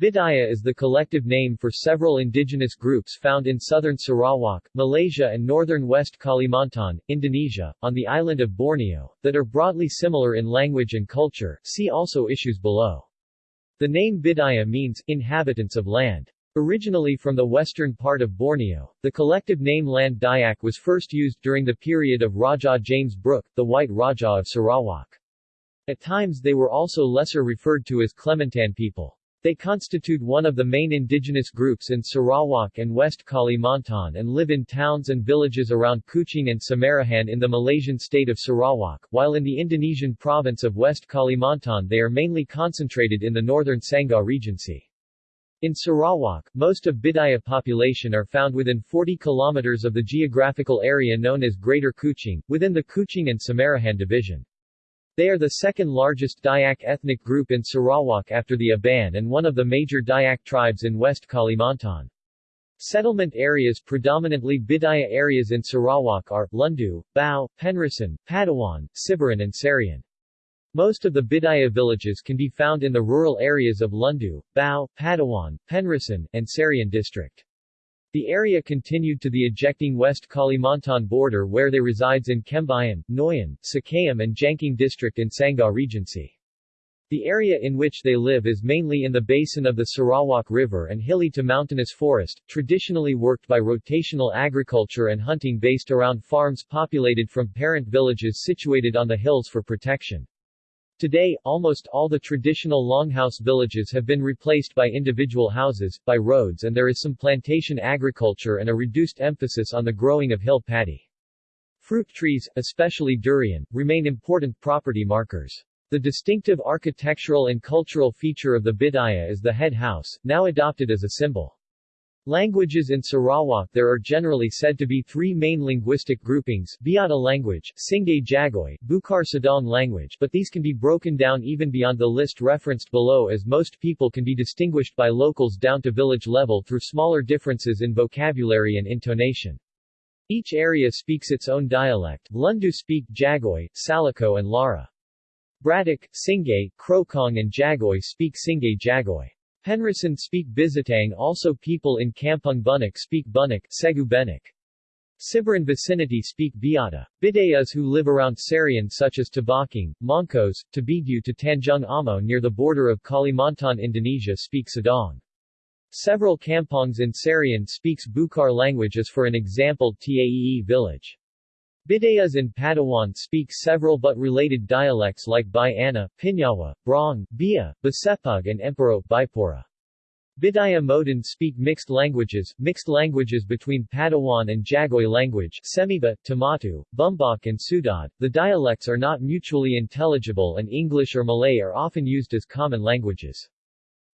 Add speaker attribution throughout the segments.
Speaker 1: Bidayuh is the collective name for several indigenous groups found in southern Sarawak, Malaysia and northern West Kalimantan, Indonesia, on the island of Borneo, that are broadly similar in language and culture see also issues below. The name Bidayuh means, inhabitants of land. Originally from the western part of Borneo, the collective name Land Dayak was first used during the period of Raja James Brooke, the White Raja of Sarawak. At times they were also lesser referred to as Klemantan people. They constitute one of the main indigenous groups in Sarawak and West Kalimantan and live in towns and villages around Kuching and Samarahan in the Malaysian state of Sarawak, while in the Indonesian province of West Kalimantan they are mainly concentrated in the northern Sanggau Regency. In Sarawak, most of Bidayuh population are found within 40 kilometers of the geographical area known as Greater Kuching, within the Kuching and Samarahan division. They are the second largest Dayak ethnic group in Sarawak after the Iban and one of the major Dayak tribes in West Kalimantan. Settlement areas predominantly Bidayuh areas in Sarawak are, Lundu, Bao, Penrissen, Padawan, Siburan and Serian. Most of the Bidayuh villages can be found in the rural areas of Lundu, Bao, Padawan, Penrissen, and Serian district. The area continued to the ejecting West Kalimantan border where they resides in Kembayan, Noyan, Sekayam and Jangkang district in Sanggau Regency. The area in which they live is mainly in the basin of the Sarawak River and hilly to mountainous forest, traditionally worked by rotational agriculture and hunting based around farms populated from parent villages situated on the hills for protection. Today, almost all the traditional longhouse villages have been replaced by individual houses, by roads and there is some plantation agriculture and a reduced emphasis on the growing of hill paddy. Fruit trees, especially durian, remain important property markers. The distinctive architectural and cultural feature of the Bidayuh is the head house, now adopted as a symbol. Languages in Sarawak There are generally said to be three main linguistic groupings, Biata language, Singay Jagoy, Bukar Sedong language but these can be broken down even beyond the list referenced below as most people can be distinguished by locals down to village level through smaller differences in vocabulary and intonation. Each area speaks its own dialect, Lundu speak Jagoy, Salako and Lara. Bratak, Singay, Krokong and Jagoy speak Singay Jagoy. Penrissen speak Bizatang also people in Kampung Bunak speak Bunak Segu Benik. Siburan vicinity speak Biata. Bidayuhs who live around Serian such as Tabakang, Mongkos, Tabidyu to Tanjung Amo near the border of Kalimantan Indonesia speak Sedong. Several kampongs in Serian speaks Bukar language as for an example Taee village. Bidayuhs in Padawan speak several but related dialects like Bai-ana, Pinyawa, Brong, Bia, Basepug and Empero, Bipora. Bidayuh Moden speak mixed languages, mixed languages between Padawan and Jagoy language, Semiba, Tamatu, Bumbak and Sudad. The dialects are not mutually intelligible and English or Malay are often used as common languages.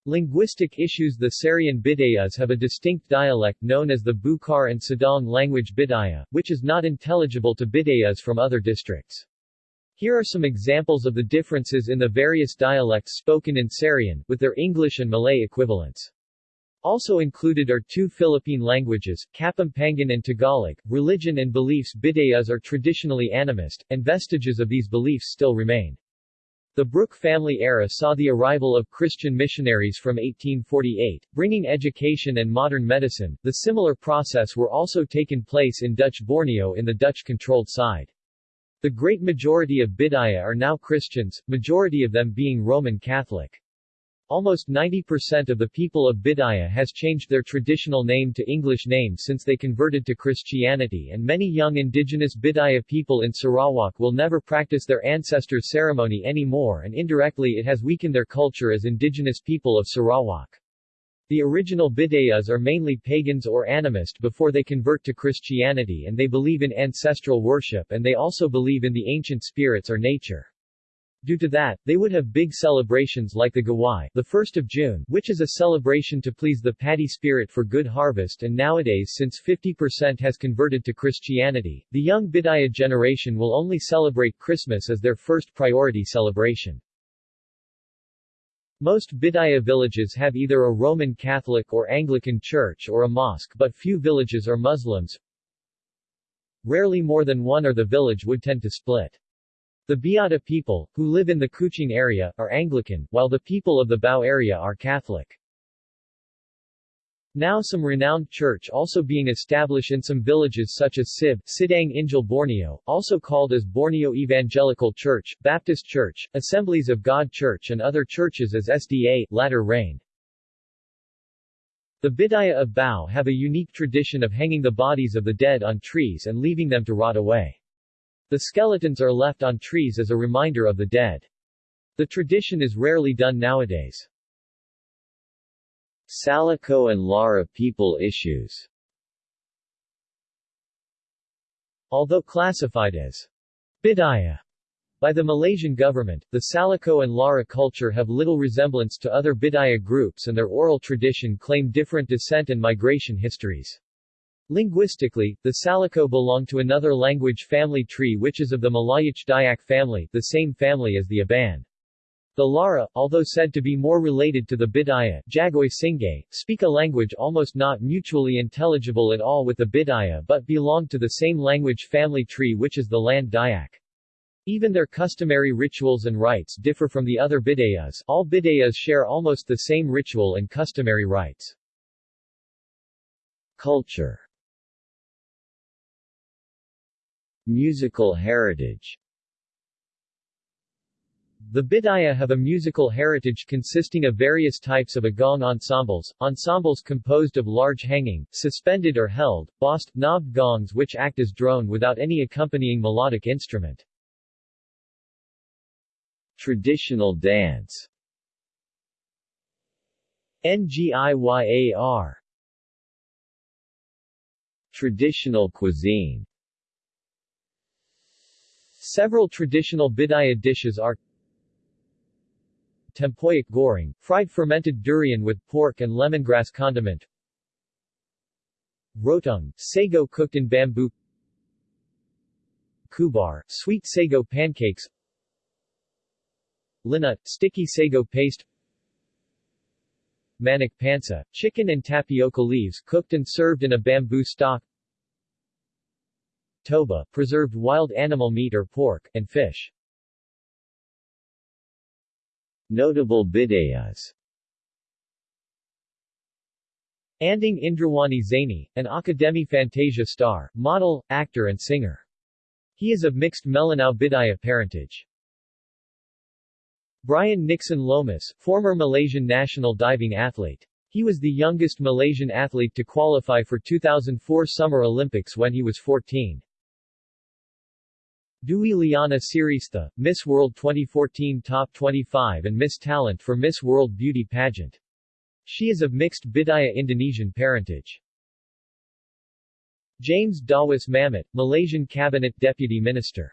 Speaker 1: Linguistic issues The Serian Bidayuhs have a distinct dialect known as the Bukar and Sedong language Bidayuh, which is not intelligible to Bidayuhs from other districts. Here are some examples of the differences in the various dialects spoken in Serian, with their English and Malay equivalents. Also included are two Philippine languages, Kapampangan and Tagalog. Religion and beliefs Bidayuhs are traditionally animist, and vestiges of these beliefs still remain. The Brooke family era saw the arrival of Christian missionaries from 1848, bringing education and modern medicine. The similar process were also taken place in Dutch Borneo in the Dutch-controlled side. The great majority of Bidayuh are now Christians, majority of them being Roman Catholic. Almost 90% of the people of Bidayuh has changed their traditional name to English name since they converted to Christianity and many young indigenous Bidayuh people in Sarawak will never practice their ancestors' ceremony anymore and indirectly it has weakened their culture as indigenous people of Sarawak. The original Bidayuhs are mainly pagans or animist before they convert to Christianity and they believe in ancestral worship and they also believe in the ancient spirits or nature. Due to that, they would have big celebrations like the Gawai, the 1st of June, which is a celebration to please the paddy spirit for good harvest and nowadays since 50% has converted to Christianity, the young Bidayuh generation will only celebrate Christmas as their first priority celebration. Most Bidayuh villages have either a Roman Catholic or Anglican church or a mosque but few villages are Muslims. Rarely more than one or the village would tend to split. The Biata people, who live in the Kuching area, are Anglican, while the people of the Bao area are Catholic. Now some renowned church also being established in some villages such as SIB, Sidang Injil Borneo, also called as Borneo Evangelical Church, Baptist Church, Assemblies of God Church and other churches as SDA, latter rain. The Bidayuh of Bao have a unique tradition of hanging the bodies of the dead on trees and leaving them to rot away. The skeletons are left on trees as a reminder of the dead. The tradition is rarely done nowadays.
Speaker 2: Salako and Lara people issues
Speaker 1: Although classified as Bidayuh by the Malaysian government, the Salako and Lara culture have little resemblance to other Bidayuh groups and their oral tradition claim different descent and migration histories. Linguistically, the Salako belong to another language family tree which is of the Malayic Dayak family, the same family as the Iban. The Lara, although said to be more related to the Bidayuh Jagoy speak a language almost not mutually intelligible at all with the Bidayuh but belong to the same language family tree which is the Land Dayak. Even their customary rituals and rites differ from the other Bidayuhs all Bidayuhs share almost the same ritual and customary rites.
Speaker 2: Culture Musical heritage.
Speaker 1: The Bidayuh have a musical heritage consisting of various types of agong ensembles, ensembles composed of large hanging, suspended or held, bossed, knobbed gongs which act as drone without any accompanying melodic instrument.
Speaker 2: Traditional dance.
Speaker 1: NGIYAR
Speaker 2: Traditional cuisine
Speaker 1: Several traditional Bidayuh dishes are tempoyak goreng, fried fermented durian with pork and lemongrass condiment. Rotong, sago cooked in bamboo. Kubar, sweet sago pancakes. Linut, sticky sago paste. Manik pansa, chicken and tapioca leaves cooked and served in a bamboo stock. Toba, preserved wild animal meat or pork, and fish.
Speaker 2: Notable bidayuhs
Speaker 1: Anding Indrawani Zaini, an Akademi Fantasia star, model, actor and singer. He is of mixed Melanau Bidayuh parentage. Brian Nixon Lomas, former Malaysian national diving athlete. He was the youngest Malaysian athlete to qualify for 2004 Summer Olympics when he was 14. Dwi Liana Sirista, Miss World 2014 Top 25 and Miss Talent for Miss World Beauty Pageant. She is of mixed Bidayuh Indonesian parentage. James Dawos Mamit, Malaysian Cabinet Deputy Minister.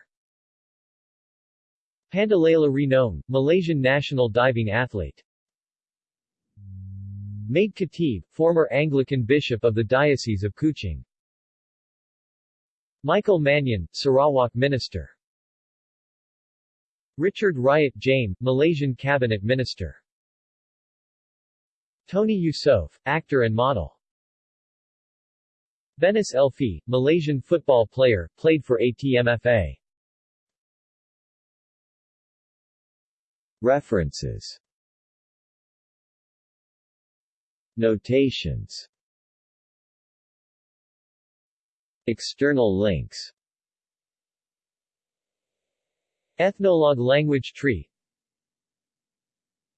Speaker 1: Pandalela Rinong, Malaysian national diving athlete. Made Katib, former Anglican bishop of the Diocese of Kuching. Michael Manyin, Sarawak Minister. Richard Riot Jaem, Malaysian Cabinet Minister. Tony Yusof, actor and model. Venice Elphi, Malaysian football player, played for ATMFA.
Speaker 2: References. Notations External links. Ethnologue language tree.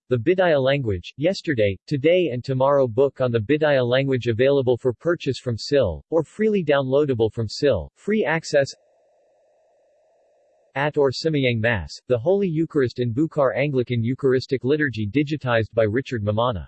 Speaker 2: The Bidayuh language, Yesterday, Today and Tomorrow book on the Bidayuh language available for purchase from SIL, or freely downloadable from SIL, free access At or Simayang Mass, the Holy Eucharist in Bukar Anglican Eucharistic Liturgy digitized by Richard Mammana